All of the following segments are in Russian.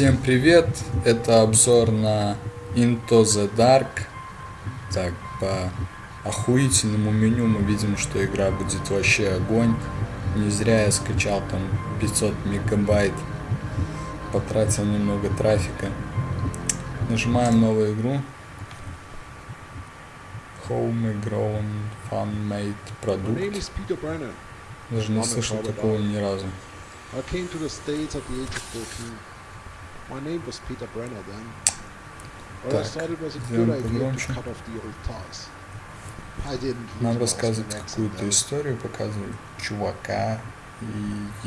Всем привет! Это обзор на Into the Dark. Так, по охуительному меню мы видим, что игра будет вообще огонь. Не зря я скачал там 500 мегабайт. Потратил немного трафика. Нажимаем новую игру. Homegrown Fan-Made продукт. Даже не слышал такого ни разу. I came to the States at the age of 14. My name was Peter Brenner then. I Так, thought it was a good idea to cut off the old ties. I didn't Нам рассказывают какую-то историю, показывают чувака и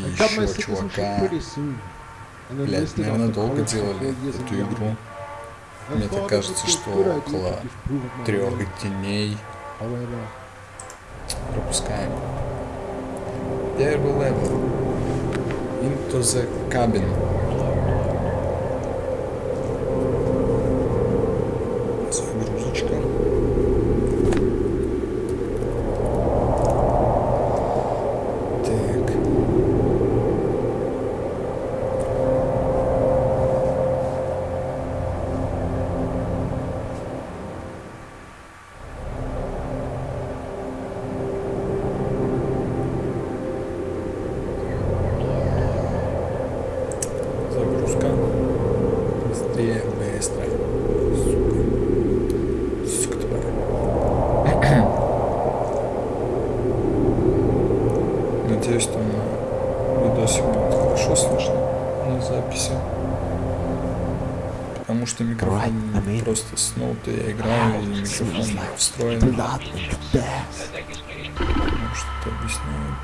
I еще чувака. Блять, наверное, долго делали эту игру. I Мне так кажется, что около трех дней However, пропускаем. Первый левел. Into the cabin. Загрузочка. Так. Загрузка. Быстрее, быстро. Сука. Сука тварь. Надеюсь, там на видосе будет хорошо слышно на записи. Потому что микрофон Alright, I'm in. просто снул-то я играю, и. Ну, что-то объясняют.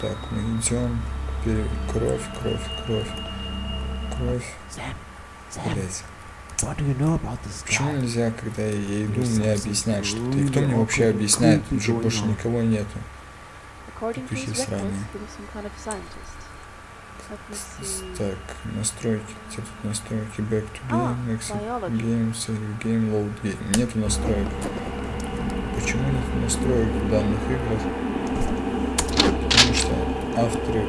Так, мы идем. Пере- Кровь, кровь, кровь. Кровь. Блять. Почему нельзя, когда я иду, мне объяснять что-то? И кто мне вообще объясняет? Тут же больше никого нету. Records, сраные. Так, настройки. Где тут настройки? Back to А, game, exit biology. game, save game, load game. Нету настроек. Почему нету настроек в данных играх? Потому что авторы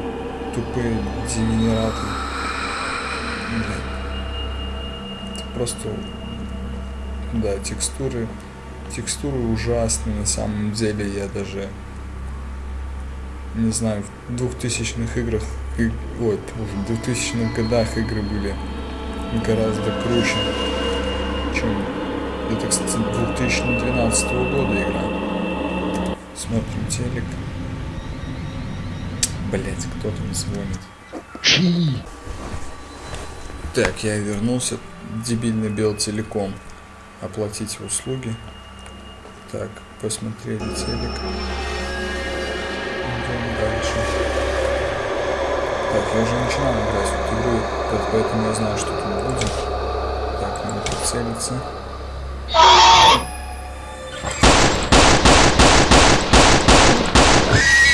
тупые дегенераты. Блин. Это просто... Да, текстуры... Текстуры ужасные на самом деле. Я даже... Не знаю, в 2000-х играх... Ой, в 2000-х годах игры были гораздо круче, чем... Это, кстати, 2012 года игра. Смотрим телек. Блять, кто там звонит? Chi! Так, я вернулся. Дебильный бел телеком. Оплатить услуги. Так, посмотрели телек. Идем дальше. Так, я уже начинал играть в эту игру, по- поэтому я знаю, что тут будет. Так, надо прицелиться.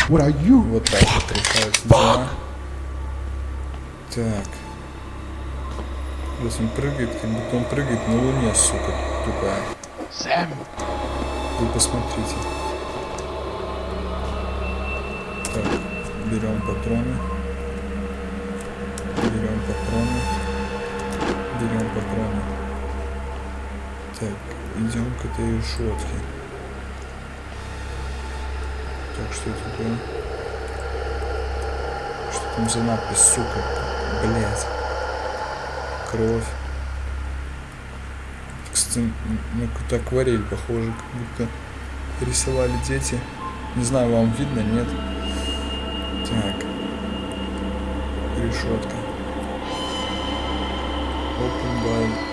What are you? Вот так вот решаются дела. Так. Плюс он прыгает, как будто он прыгает на луне, сука, тупая. Sam! Вы посмотрите. Так, берем патроны. Берем патроны. Берем патроны. Так, идем к этой решетке. Так, что это такое? Что там за надпись, сука? Блять. Кровь. Кстати, на какую-то акварель похоже, как будто рисовали дети. Не знаю, вам видно, нет? Так. Решетка. Блин.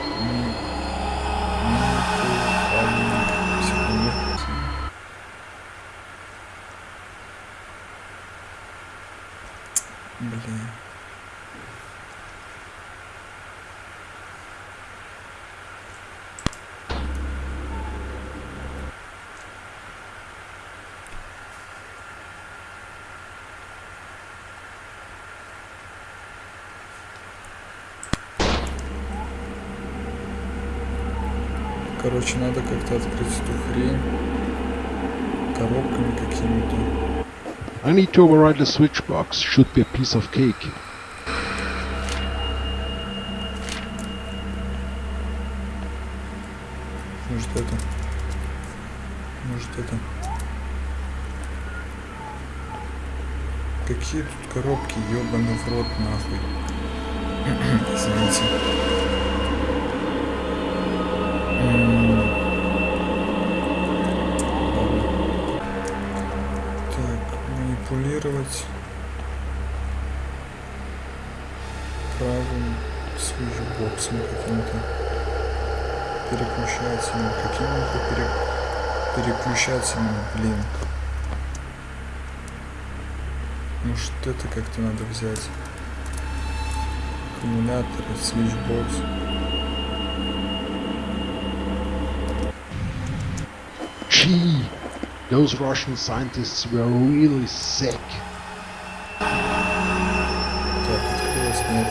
Короче, надо как-то открыть эту хрень коробками какими-то. I need to override the switch box. Should be a piece of cake. Может это? Может это? Какие тут коробки, ёбаный в рот нахуй. Извините. Манипулировать правым свитчбоксом каким-то переключателем. Каким-то пере... переключателем, блин. Может это как-то надо взять. Аккумулятор, свитчбокс. Gee, those Russian scientists were really sick. Так, открылось, нет.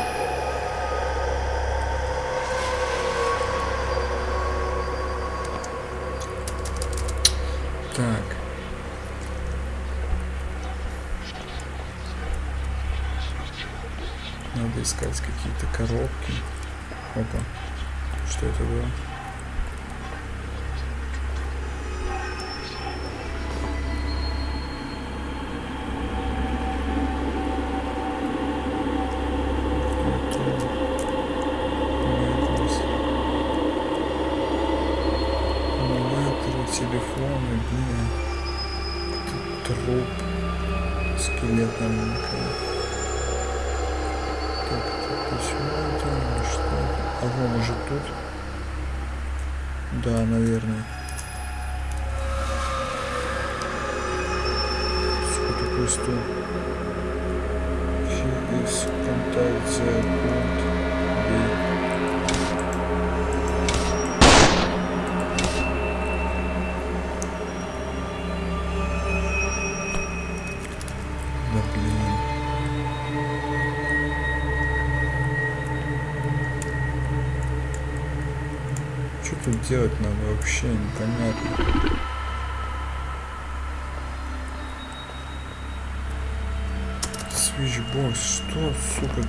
Так. Надо искать какие-то коробки. Опа. Что это было? Это Мэйдлс. Аккумуляторы, телефоны, блин. Тут труп. Скелет маленький. Так, это письмо это или что? А во, может тут? Да, наверное. Сука, такой стул. He is contact the делать надо вообще непонятно. Switchbox, что, сука?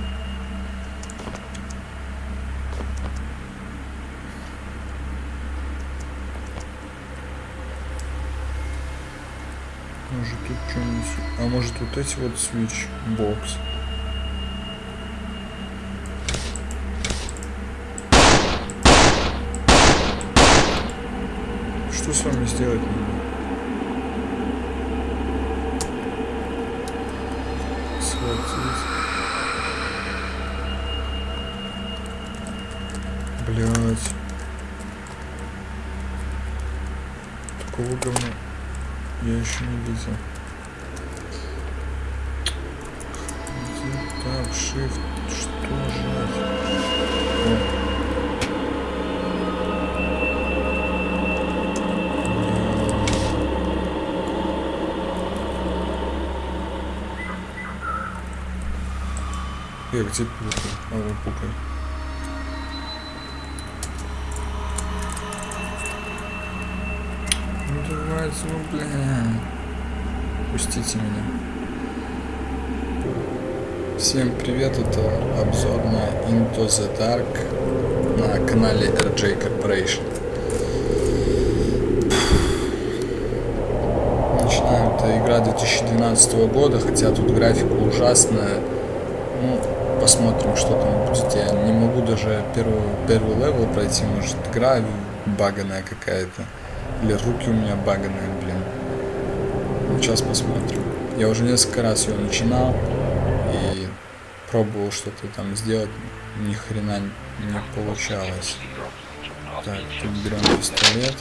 Может тут что-нибудь... А может вот эти вот switchbox? Что с вами сделать. Блять. Такого говна я еще не видел. Там shift? Что жать? Э, где пукай? А, вот пукай. Ну давайте, ну бля. Пустите меня. Всем привет, это обзор на Into the Dark на канале RJ Corporation. Начинаем, это игра 2012 года, хотя тут графика ужасная. Посмотрим, что там будет. Я не могу даже первый, первый level пройти, может игра баганая какая-то. Или руки у меня баганые, блин. Ну, сейчас посмотрим. Я уже несколько раз ее начинал и пробовал что-то там сделать, ни хрена не получалось. Так, тут берем пистолет.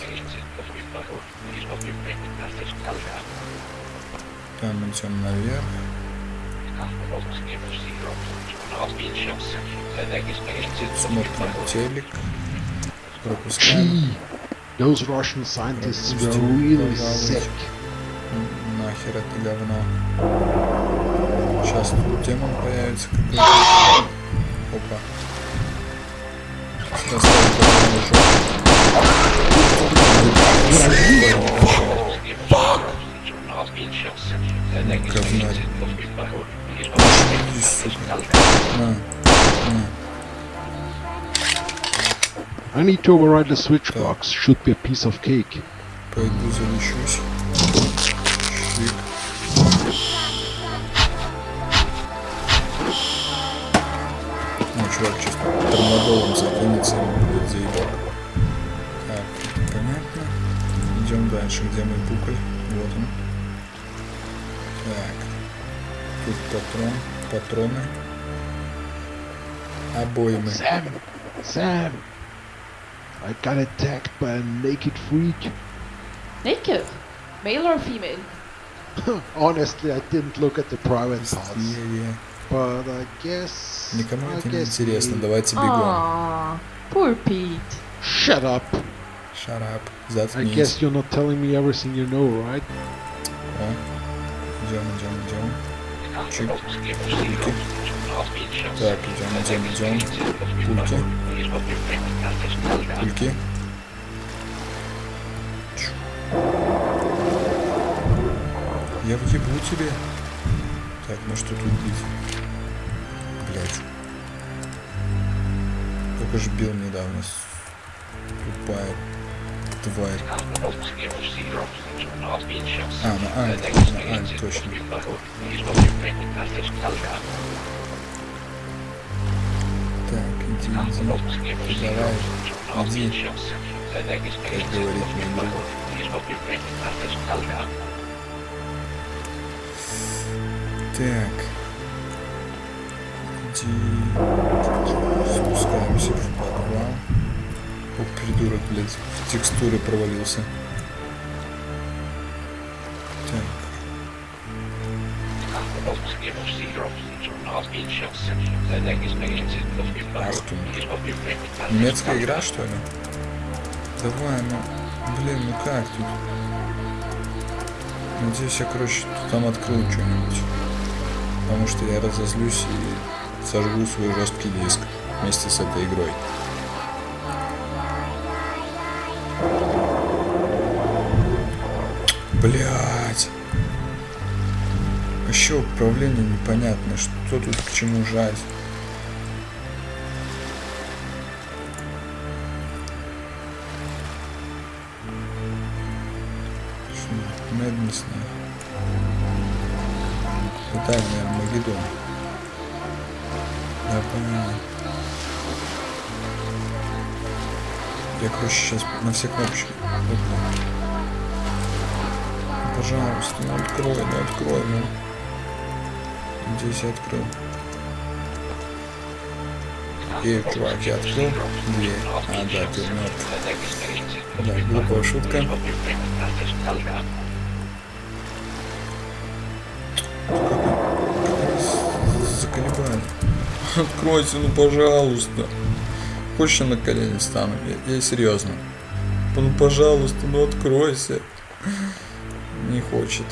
Там идем наверх. Смотрим телек. Пропускаем. Those Russian scientists were really sick. Нахер это говно. Сейчас тут демон появится. Опа. Сейчас Говнарь. На, на. I need to override the switch box. Should be a piece of cake. Пойду залечусь. Шик. Ну, чувак сейчас тормодолом закинется, будет заебал. Так, понятно. Идем дальше. Где мой пуколь? Вот он. Так. Тут патрон. Патроны. Обоймы. Sam! Sam! I got attacked by a naked freak. Naked? Male or female? Honestly, I didn't look at the private parts. Быстрее. But I guess... Никому I это не guess интересно. we- Давайте бегом. Aww, poor Pete. Shut up! Shut up. I Заткнись. guess you're not telling me everything you know, right? О. Идем, идем, идем. Чик. Пульки. Так, идем, идем, идем. Пульки. Пульки. Я въебу тебе. Так, ну что тут быть? Блять. Только ж бил недавно. Тупая тварь. А, на Альт, на Альт, точно. Так, иди, иди. Ты давай, иди. Как говорит мой друг. Так. Иди. Спускаемся в подвал. О, придурок, блядь, в текстуры провалился. Так. Немецкая игра, что ли? Давай, ну, блин, ну как тут? Надеюсь, я, короче, там открыл что-нибудь. Потому что я разозлюсь и сожгу свой жесткий диск вместе с этой игрой. Блять. Еще управление непонятно, что тут к чему жать. Что, Мэднес, Это, наверное, Магеддон. Понятно. Я, короче, сейчас на все кнопочки. Пожалуйста, ну открой, ну открой, ну. Здесь я открыл. Эй, чувак, я открыл дверь. А, да, ты мертв. Да, глупая шутка. Заколебали. Откройте, ну пожалуйста. Хочешь я на колени стану? Я, я серьезно. Ну пожалуйста, ну откройся. Хочет.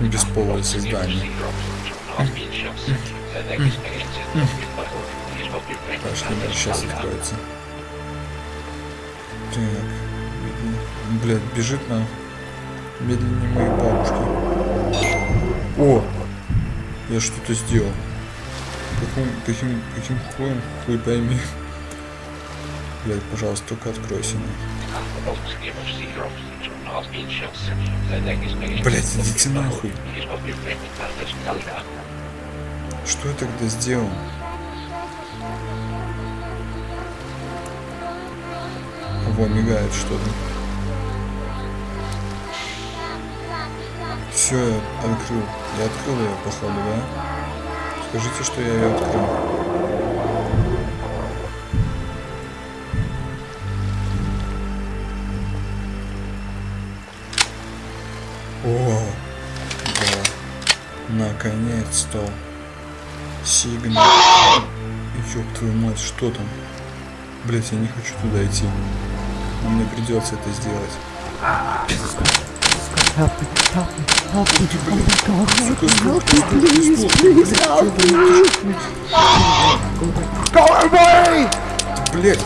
Бесполое создание. Пошли, сейчас откроется. Так. Блядь, бежит на медленнее моей бабушки. О! Я что-то сделал. Каким, каким, каким хуем, хуй пойми. Блядь, пожалуйста, только откройся. Блядь, идите нахуй. Что я тогда сделал? Во, мигает что-то. Все, я открыл. Я открыл ее, походу, да? Скажите, что я ее открыл. О, да. Наконец-то. Сигнал. Ёб твою мать, что там? Блять, я не хочу туда идти. Но мне придется это сделать. Help me, help me, help me, oh my god, help me, help me, please, please help me. Go away! Блять!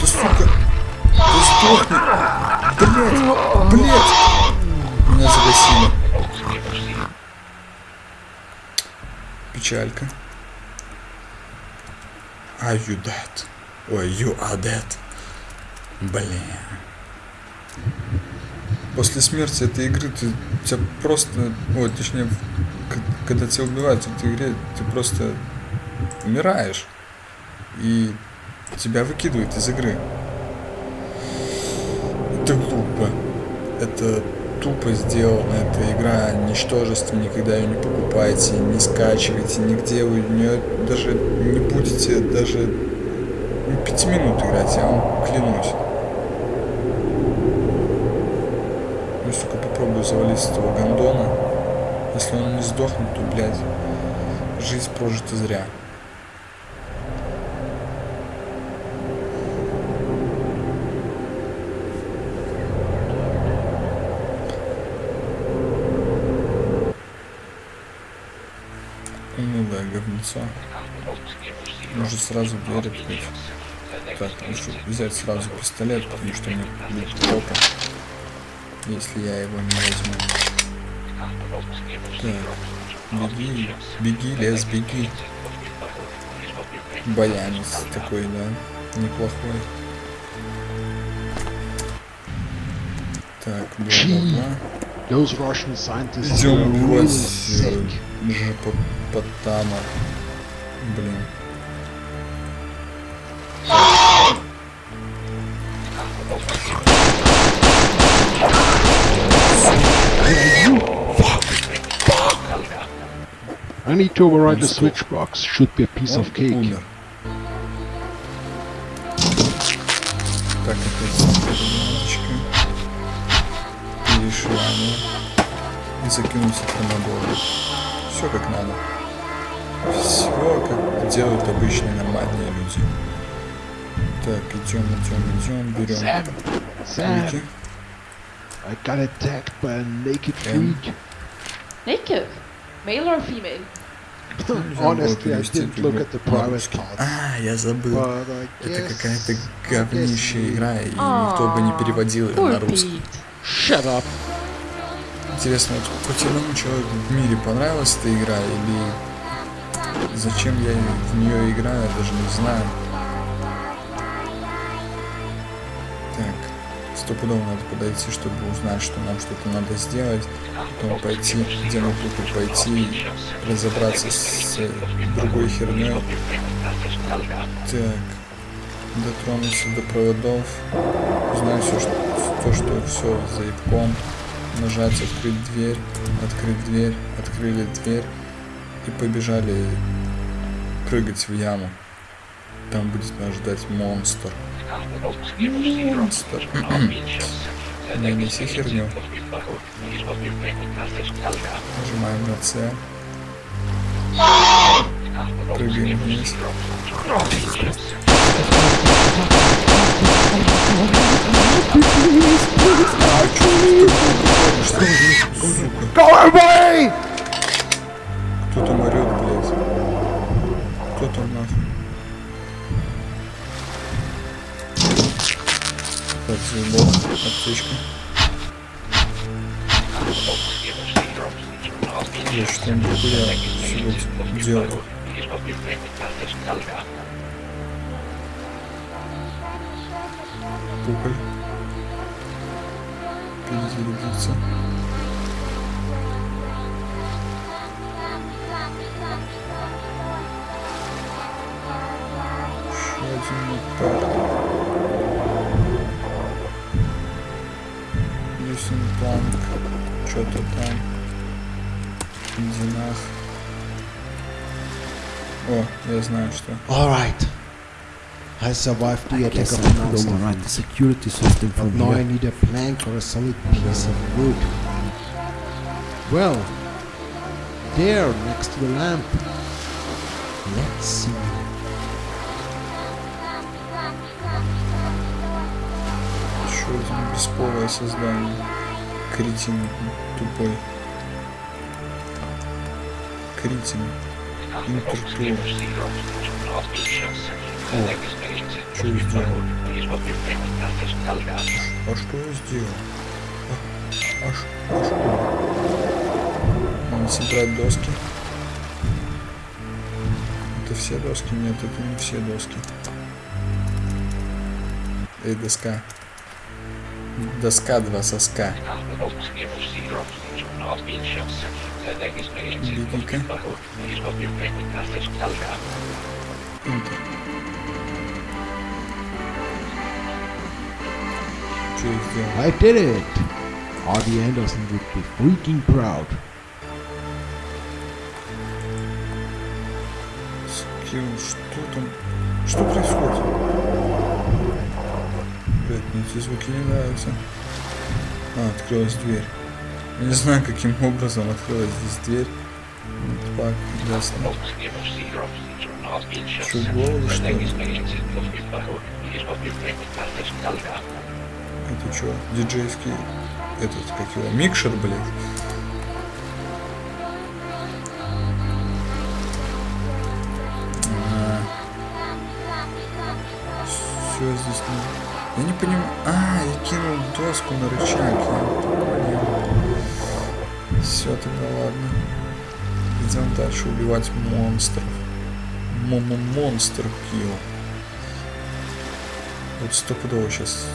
Да сука! Да сдохни! Блять! Блять! Меня загасили. Печалька. Are you dead? Ой, you are dead. Блин. После смерти этой игры ты тебя просто, ой, точнее, когда тебя убивают в этой игре, ты просто умираешь. И тебя выкидывают из игры. Это глупо. Это тупо сделано. Эта игра ничтожество. Никогда ее не покупайте, не скачивайте. Нигде вы в даже не будете даже пяти минут играть, я вам клянусь. Ну, сука, попробую завалить этого гондона. Если он не сдохнет, то, блядь, жизнь прожита зря. Унылое говнецо. Может сразу дверь открыть. Так, лучше взять сразу пистолет, потому что мне будет плохо, если я его не возьму. Так, беги, беги, лес, беги. Баянец такой, да, неплохой. Так, scientists were Идем в sick. Потама. Блин. I need to override the switch box. Should be a piece Он of cake. умер. Так, опять немножечко. Перешивание. И закинуть хромодоры. Все как надо. Все как делают обычные нормальные люди. Так, идем, идем, идем, берем Sam, Sam, ключи. I got attacked by a naked Um, freak. Naked? Male or female? Honestly, I didn't look at the. А, я забыл. Это какая-то говнищая игра, и никто бы не переводил ее на русский. Shut up. Интересно, вот хоть одному человеку в мире понравилась эта игра, или зачем я в нее играю, я даже не знаю. Стопудово надо подойти, чтобы узнать, что нам что-то надо сделать, потом пойти, где мы тут пойти, разобраться с другой херней. Так, дотронуться до проводов, узнать все, что, то, что все заебком, нажать открыть дверь, открыть дверь, открыли дверь и побежали прыгать в яму. Там будет нас ждать монстр. Монстр. Не неси херню. Нажимаем на С. Прыгаем вниз. Go away! Заебал. Аптечка. Я что он дохуя всего делал. Пуколь. Перезарядиться. Что-то там. Динах. О, я знаю, что. Alright. I survived the I attack guess of I the could monster. override the security system But from now I here. need a plank or a solid piece of wood. Well, there, next to the lamp. Let's see. Еще один бесполое создание. Критин тупой. Критин. Интертур. О, Что я сделал? А что я сделал? А, а а что? Надо собрать доски. Это все доски? Нет, это не все доски. Эй, доска. Доска два соска. Беги-ка. Интер. Что я сделал? I did it! Artie Anderson would be freaking proud. Скилл, что там? Что происходит? Эти звуки не нравятся. А, открылась дверь. Я не знаю, каким образом открылась здесь дверь. Вот Так, ясно. Голову, что? Это что, диджейский, этот, как его, микшер, блядь? Все здесь не... Я не понимаю... А, я кинул доску на рычаг. Все, тогда ладно. Идем дальше убивать монстров. Мо-мо-monster kill. Вот стопудово сейчас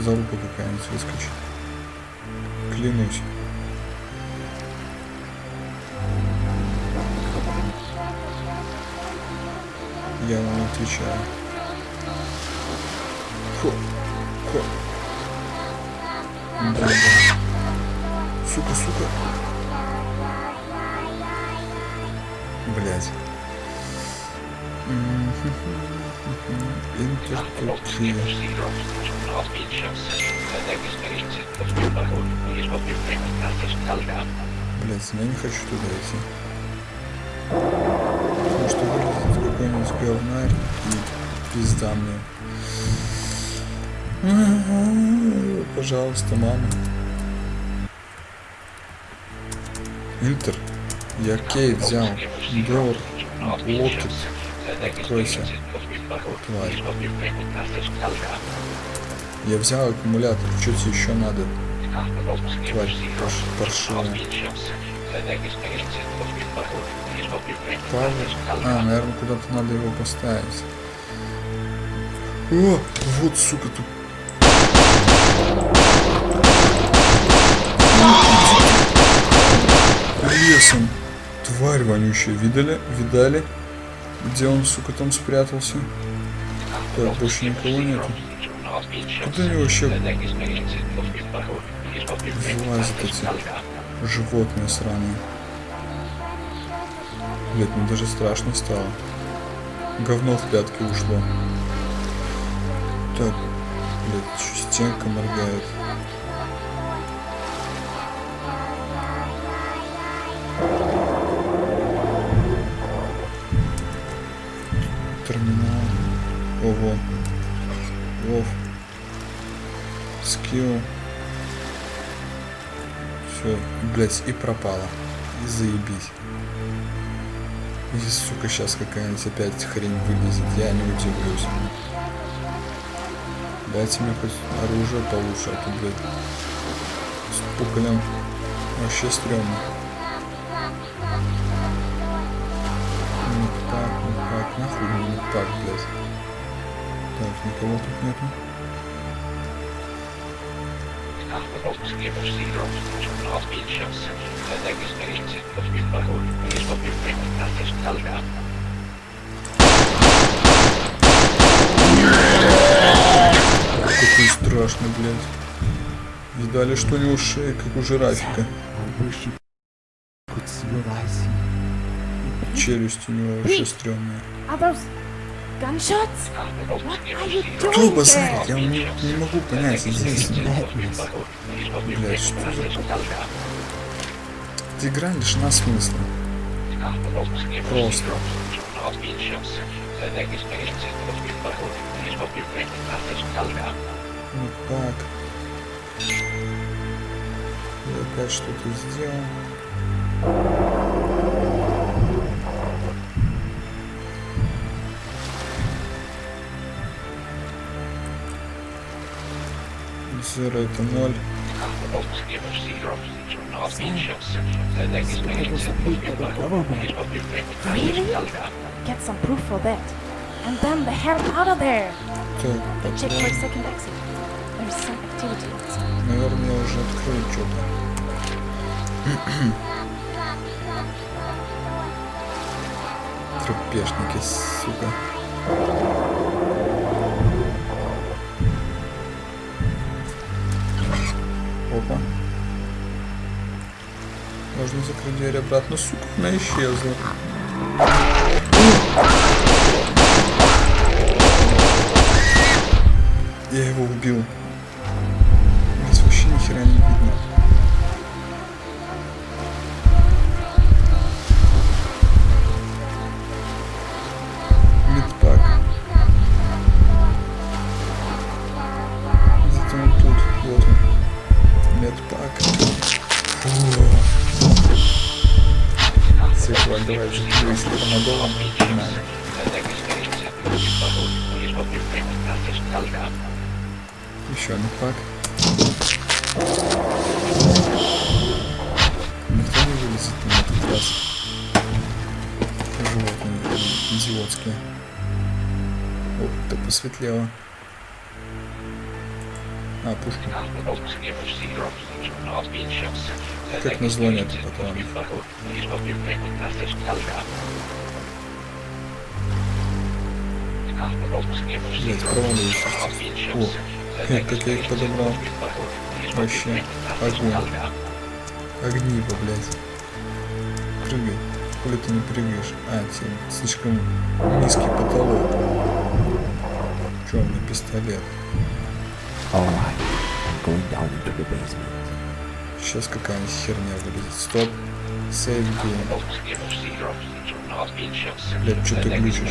залупа какая-нибудь выскочит. Клянусь. Я вам отвечаю. Да. Сука, сука. Блять. Блять, я не хочу туда идти. Потому что вылезет какой-нибудь говнарь и пизда мне. Пожалуйста, мама. Интер. Я кей взял. Дор. Локет. Откройся. Тварь. Я взял аккумулятор. Что тебе еще надо? Тварь парш- паршивая. Павел. А, наверное, куда-то надо его поставить. О, вот, сука, тут. Лесом. Тварь вонючая. Видали? Видали? Где он, сука, там спрятался? Так, больше никого нету. Куда они вообще вылазят эти животные сраные? Блять, мне даже страшно стало. Говно в пятки ушло. Так, блять, чё стенка моргает. Ого. Вов. Скилл. Все, блять, и пропало. И заебись. И, сука, сейчас какая-нибудь опять хрень вылезет, я не удивлюсь. Дайте мне хоть оружие получше, а то, блядь, с пуколем вообще стрёмно. Ну так, ну так, нахуй ну так, блядь. Никого тут нету. Какой страшный, блядь. Видали, что у него шея, как у жирафика. I wish you could see what I see. Челюсть у него вообще стрёмная. Кто базарит? Я не, не могу понять здесь. Блядь, что за... Эта игра лишена смысла. Просто. Ну как? Я опять что-то сделал. Зеро это ноль. Really? Get some proof for that. And then the hell out of there! Так, Check for a патрон. second exit. There's some activity outside. Наверное, я уже открыл что-то. Трупешники, сука. Можно закрыть дверь обратно. Сука, она исчезла. Я его убил. Как я их подобрал. Вообще, огонь. Огниво, блядь. Прыгай. Хули ты не прыгаешь? А, тебе слишком низкий потолок. Чё, у меня пистолет? Сейчас какая-нибудь херня вылезет. Стоп. Сейв. Блядь, что ты глючишь?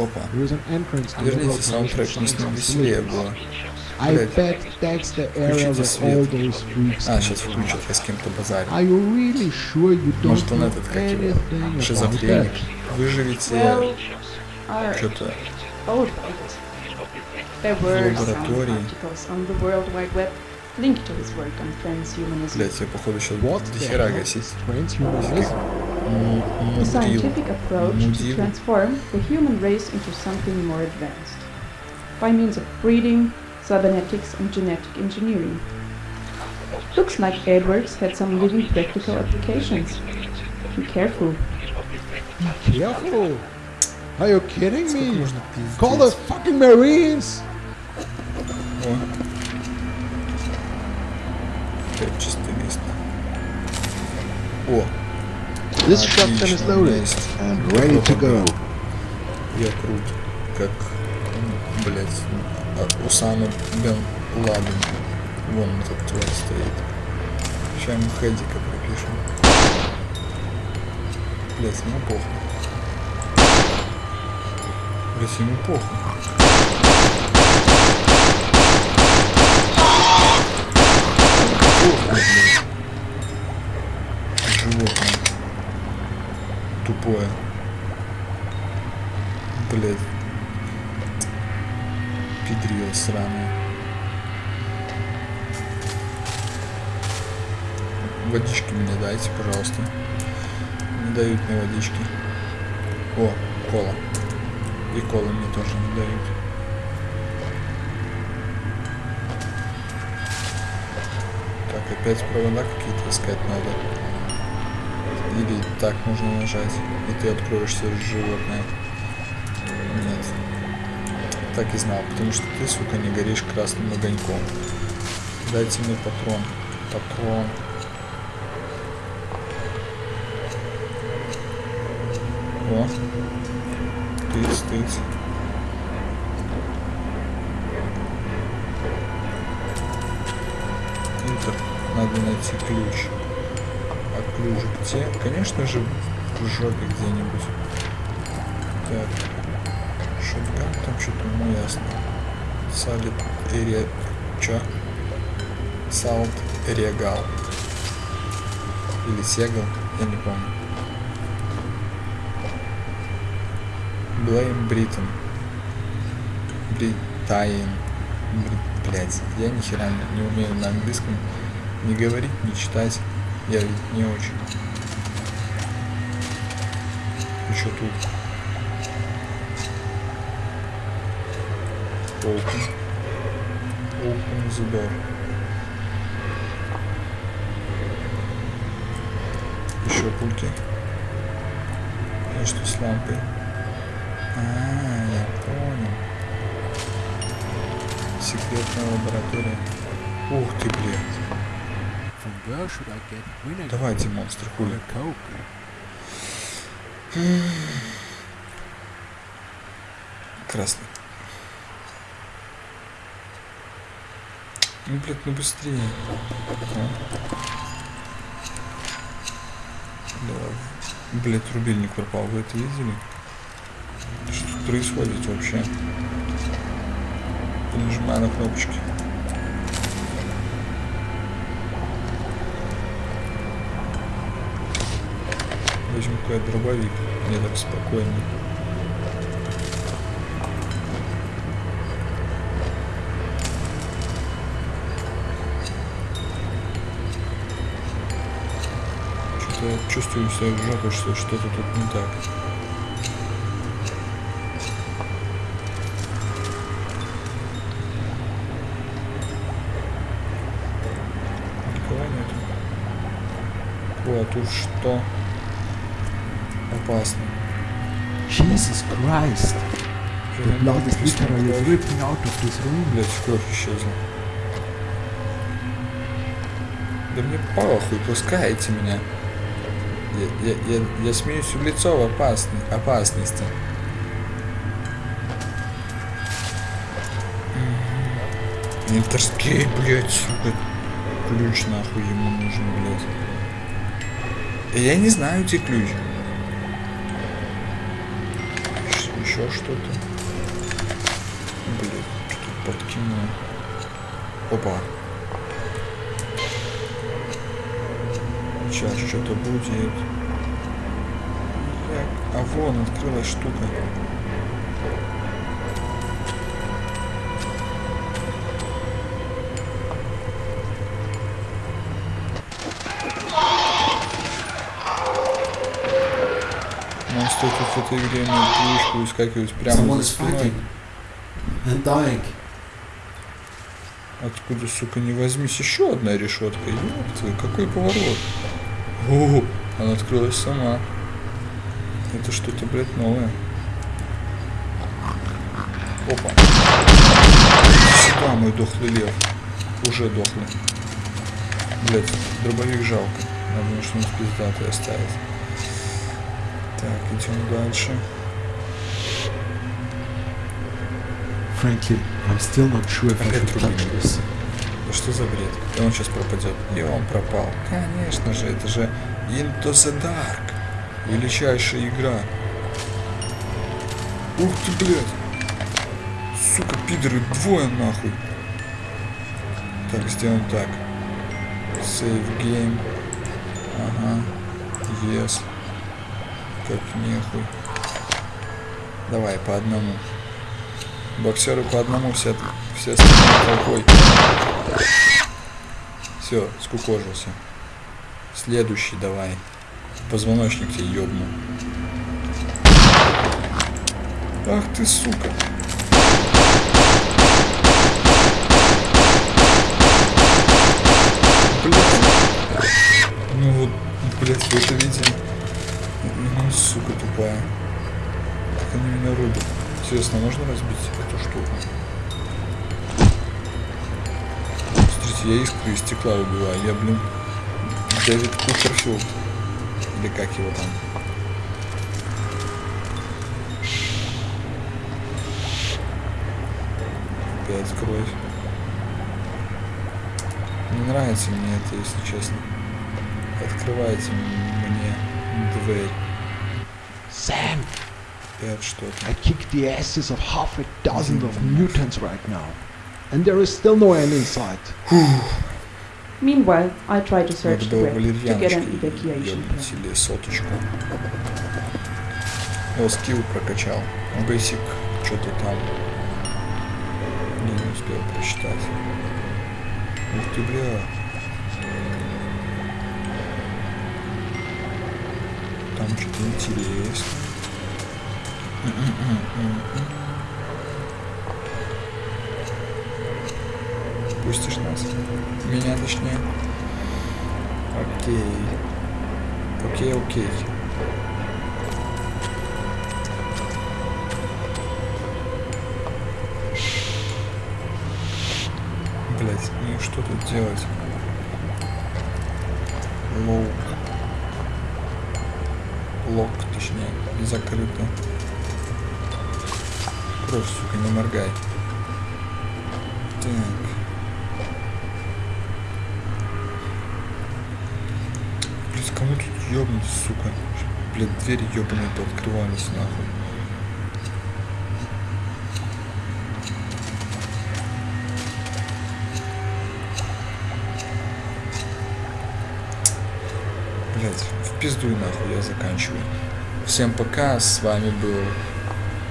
Опа. There is an entrance to the Верните саундтрек, не веселее было. Включите свет. А, сейчас включат, я с кем-то базарю. Are you really sure you don't Может он этот, как его, шизофреник. that? Выживите что-то Лаборатории. articles on the World Wide Web linked to his work on transhumanism. Блять, я походу сейчас What до хера гасить. scientific approach to Мудил. transform the human race into something more advanced by means of breeding, cybernetics, and genetic engineering. Looks like Edwards had some living practical applications. Be careful. Careful! Are you kidding Сколько me? можно пиздеть? Call the fucking Marines! О. Опять чистое место. О, This Отлично, shotgun is loaded есть. and ready to go. Я крут, как, м, блять, Усама Бен Ладен. Вон этот тварь стоит. Сейчас ему Хэдика пропишем. Блять, ему похуй. Блять, ему похуй. Животное. Тупое. Блять. Педрила сраная. Водички мне дайте, пожалуйста. Не дают мне водички. О, кола. И колы мне тоже не дают. Так, опять провода какие-то искать надо. Или так можно нажать, и ты откроешься животное. Так и знал, потому что ты, сука, не горишь красным огоньком. Дайте мне патрон. Патрон. О. Тыц, тыц. Интер. Надо найти ключ. А ключ где? Конечно же, в жопе где-нибудь. Так. Там что-то, ну ясно. Салит Эре... Чё? Салт Регал. Или Сегал, я не помню. Блейм Бриттон. Бритайн. Блять, я ни хера не умею на английском не говорить, не читать. Я ведь не очень. Еще тут. Open. Open the door. Еще пульки. И что с лампой? А, я понял. Секретная лаборатория. Ух ты, блядь. Давайте, монстр, хули. Красный. Ну, блядь, ну быстрее. А. Давай. Блядь, рубильник пропал. Вы это видели? Что тут происходит вообще? Нажимаю на кнопочки. Возьму какой дробовик. Мне так спокойнее. Чувствую себя в жопе, что что-то тут не так. Никого нету. О, а тут что? Опасно. Jesus Christ! The blood is literally dripping out of this room. Блять, кровь исчезла. Да мне похуй, пускайте меня. Я, я, я, смеюсь в лицо в опасной, опасности. Интерскей, блять, сука. Ключ нахуй ему нужен, блять. Я не знаю, где ключ. Еще что-то. Блин, что-то подкинуло. Опа. Сейчас что-то будет. Вон открылась штука. Нам стоит в этой игре на движку выскакивать прямо за спиной. Откуда, сука, не возьмись, еще одна решетка. Твою, какой поворот. О, она открылась сама. Это что-то, блядь, новое. Опа. Сюда, мой дохлый лев. Уже дохлый. Блядь, дробовик жалко. Надо что-нибудь пиздатое оставить. Так, идем дальше. Frankly, I'm still not sure if I Опять should touch рубильник. this. Да что за бред? И он сейчас пропадет. И он пропал. Конечно же, это же Into the Dark. Величайшая игра. Ух ты, блядь. Сука, пидоры, двое нахуй. Так, сделаем так. Save game. Ага. Yes. Как нехуй. Давай, по одному. Боксеры по одному, все, все остальные толпой. Все, скукожился. Следующий давай. Позвоночник тебе ёбну. Ах ты, сука. Блядь. Ну вот, блядь, вы это видели? Ну, сука тупая. Как они меня рубят. Интересно, можно разбить эту штуку? Смотрите, я искры из стекла убиваю. Я, блин, Дэвид Куперфилд. Или как его там? Опять кровь. Не нравится мне это, если честно. Открывайте мне дверь. Sam, Опять что-то. I kicked the asses of half a dozen of mutants right now. And there is still no end in sight. Meanwhile, I try to search the web to get an evacuation plan. соточку. О, скилл прокачал. Basic, что-то там. Не, не успел прочитать. Ух ты, бля. Там что-то интересное. Пустишь нас? Меня точнее. Окей. Окей, окей. Блять, ну и что тут делать? Лоу. Лок, точнее, закрыто. Кровь, сука, не моргай. Так. Блять, кому тут ёбнуть, сука? Блять, двери ёбаные пооткрывались нахуй. Блять, в пизду и нахуй я заканчиваю. Всем пока, с вами был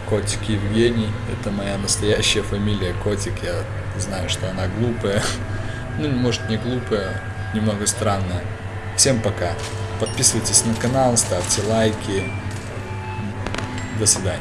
Котик Евгений. Это моя настоящая фамилия Котик. Я знаю, что она глупая. Ну, может, не глупая, немного странная. Всем пока. Подписывайтесь на канал, ставьте лайки. До свидания.